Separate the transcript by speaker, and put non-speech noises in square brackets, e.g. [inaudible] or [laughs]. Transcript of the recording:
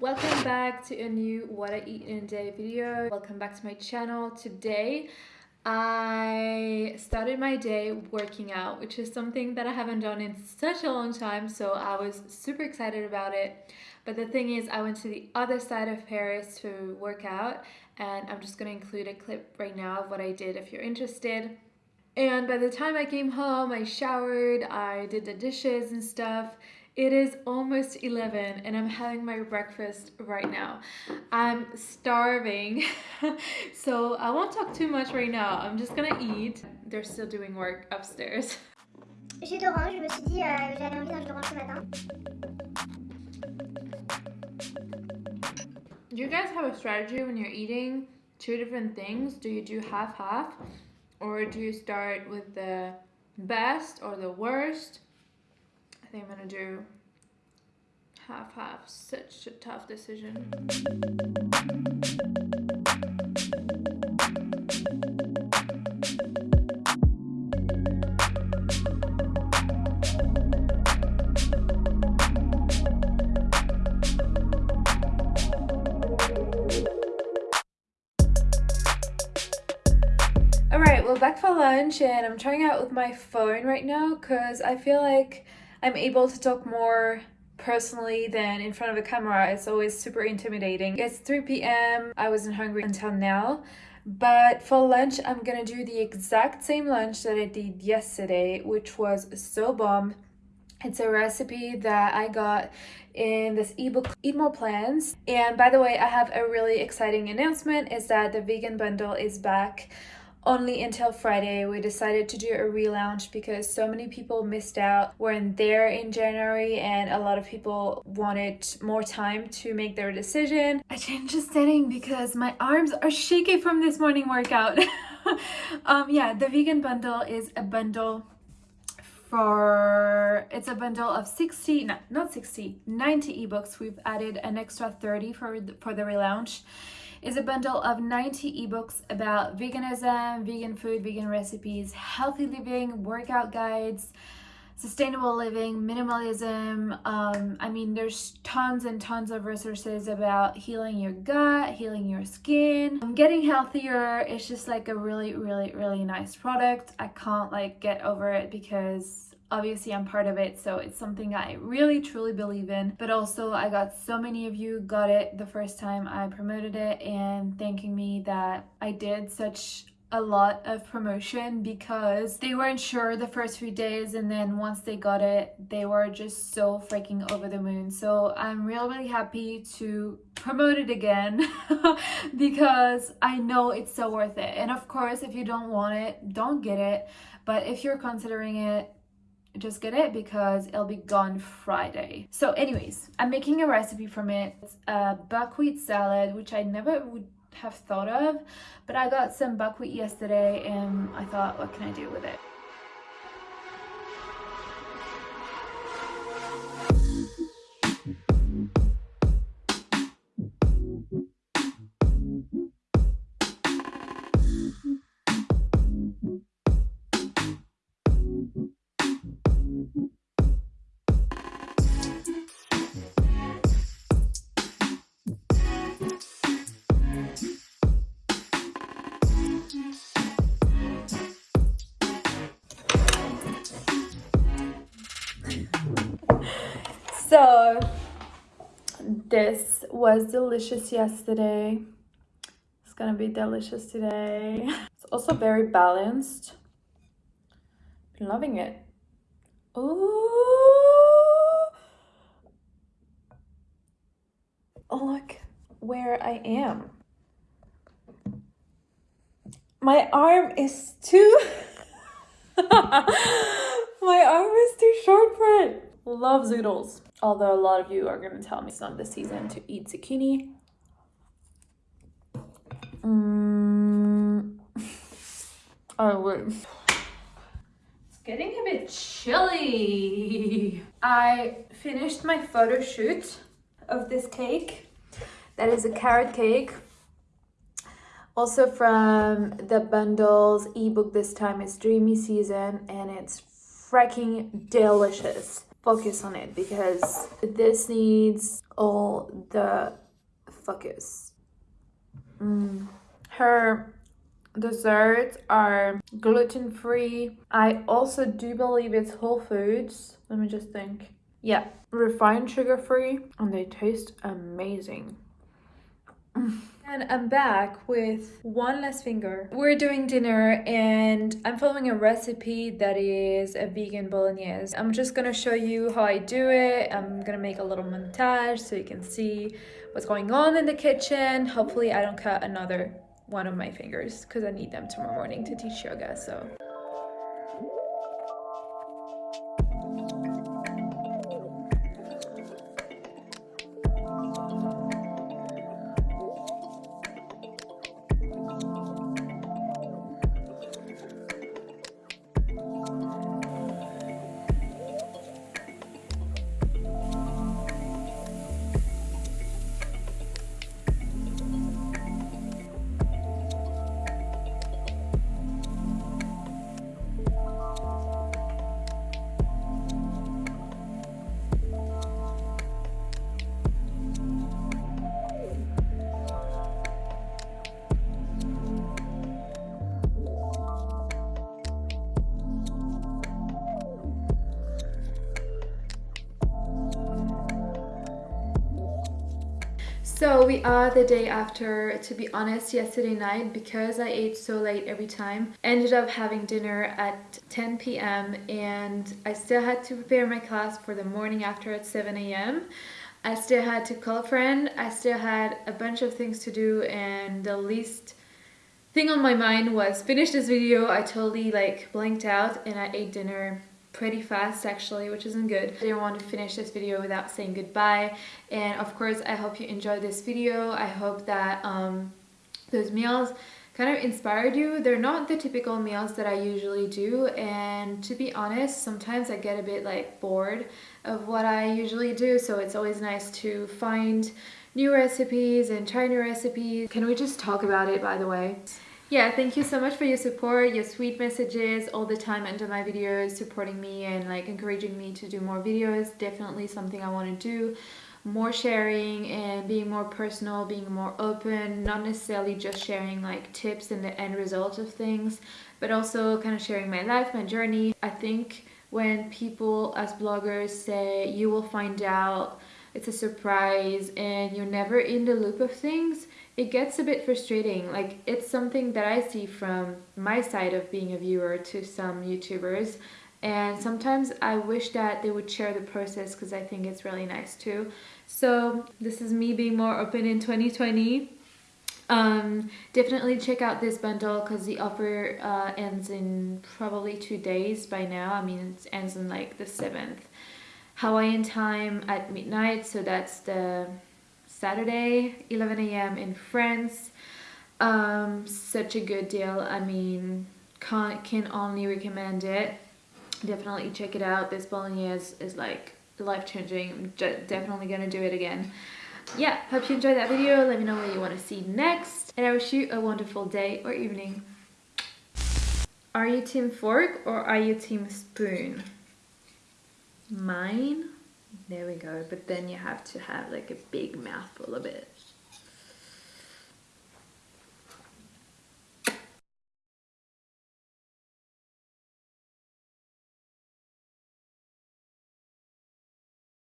Speaker 1: Welcome back to a new what I eat in a day video. Welcome back to my channel. Today I started my day working out, which is something that I haven't done in such a long time, so I was super excited about it. But the thing is, I went to the other side of Paris to work out, and I'm just gonna include a clip right now of what I did if you're interested. And by the time I came home, I showered, I did the dishes and stuff, it is almost 11 and I'm having my breakfast right now. I'm starving, [laughs] so I won't talk too much right now. I'm just gonna eat. They're still doing work upstairs. [laughs]
Speaker 2: J'ai je me suis dit euh, j'avais envie d'un jus d'orange ce matin.
Speaker 1: Do you guys have a strategy when you're eating two different things? Do you do half-half? Or do you start with the best or the worst? I'm gonna do half-half. Such a tough decision. Alright, well back for lunch and I'm trying out with my phone right now because I feel like I'm able to talk more personally than in front of a camera. It's always super intimidating. It's 3 p.m. I wasn't hungry until now. But for lunch, I'm gonna do the exact same lunch that I did yesterday, which was so bomb. It's a recipe that I got in this ebook Eat More Plants. And by the way, I have a really exciting announcement is that the vegan bundle is back only until Friday. We decided to do a relaunch because so many people missed out, weren't there in January, and a lot of people wanted more time to make their decision. I changed the setting because my arms are shaky from this morning workout. [laughs] um, yeah, the vegan bundle is a bundle for it's a bundle of 60 no, not 60 90 ebooks we've added an extra 30 for the, for the relaunch is a bundle of 90 ebooks about veganism, vegan food, vegan recipes, healthy living, workout guides, sustainable living, minimalism. Um, I mean, there's tons and tons of resources about healing your gut, healing your skin, um, getting healthier. It's just like a really, really, really nice product. I can't like get over it because obviously I'm part of it so it's something I really truly believe in. But also I got so many of you got it the first time I promoted it and thanking me that I did such a lot of promotion because they weren't sure the first few days and then once they got it they were just so freaking over the moon. So I'm really really happy to promote it again [laughs] because I know it's so worth it. And of course if you don't want it don't get it. But if you're considering it just get it because it'll be gone Friday. So anyways, I'm making a recipe from it. It's a buckwheat salad, which I never would have thought of, but I got some buckwheat yesterday and I thought, what can I do with it? So this was delicious yesterday. It's gonna be delicious today. It's also very balanced. Been loving it. Oh, look where I am. My arm is too... [laughs] My arm is too short for it. Love zoodles. Although a lot of you are going to tell me it's not the season to eat zucchini. Mm. [laughs] Oh, wait. It's getting a bit chilly. I finished my photo shoot of this cake. That is a carrot cake Also from the bundles ebook this time is Dreamy Season and it's freaking delicious. Focus on it because this needs all the focus. Mm. Her desserts are gluten free. I also do believe it's Whole Foods. Let me just think. Yeah, refined sugar free and they taste amazing. And I'm back with one less finger. We're doing dinner and I'm following a recipe that is a vegan bolognese. I'm just gonna show you how I do it. I'm gonna make a little montage so you can see what's going on in the kitchen. Hopefully I don't cut another one of my fingers because I need them tomorrow morning to teach yoga, so. So we are the day after, to be honest, yesterday night, because I ate so late every time, ended up having dinner at 10 p.m. and I still had to prepare my class for the morning after at 7 a.m. I still had to call a friend, I still had a bunch of things to do and the least thing on my mind was finish this video. I totally like blanked out and I ate dinner pretty fast actually which isn't good. I didn't want to finish this video without saying goodbye. And of course I hope you enjoyed this video. I hope that um, those meals kind of inspired you. They're not the typical meals that I usually do. And to be honest sometimes I get a bit like bored of what I usually do. So it's always nice to find new recipes and try new recipes. Can we just talk about it by the way yeah thank you so much for your support your sweet messages all the time under my videos supporting me and like encouraging me to do more videos. Definitely something i want to do. More sharing and being more personal being more open not necessarily just sharing like tips and the end result of things but also kind of sharing my life my journey. I think when people as bloggers say you will find out it's a surprise and you're never in the loop of things it gets a bit frustrating. Like it's something that I see from my side of being a viewer to some YouTubers and sometimes I wish that they would share the process because I think it's really nice too. So this is me being more open in 2020. Um, definitely check out this bundle because the offer uh, ends in probably two days by now. I mean it ends in like the 7th Hawaiian time at midnight so that's the Saturday, 11 a.m. in France. Um, such a good deal. I mean, can, can only recommend it. Definitely check it out. This bolognese is like life-changing. I'm definitely gonna do it again. Yeah, hope you enjoyed that video. Let me know what you want to see next. And I wish you a wonderful day or evening. Are you team fork or are you team spoon? Mine there we go. But then you have to have like a big mouthful of it